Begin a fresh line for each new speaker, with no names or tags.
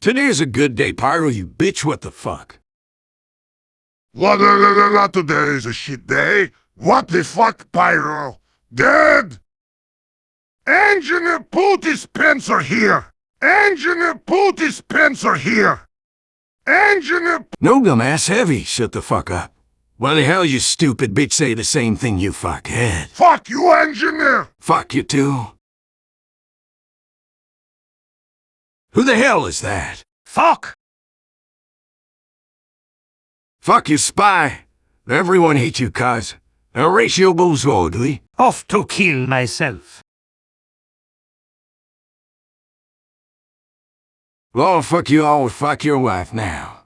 Today's a good day, Pyro, you bitch, what the fuck?
La la, today is a shit day. What the fuck, Pyro? Dead? Engineer Pooty Spencer here! Engineer Pooty Spencer here! Engineer...
No, dumbass, heavy, shut the fuck up. Why the hell you stupid bitch say the same thing, you fuckhead?
Fuck you, Engineer!
Fuck you too. Who the hell is that?
Fuck!
Fuck you, spy. Everyone hates you, cuz. Horatio Bozodley.
Off to kill myself.
Well, fuck you all, fuck your wife now.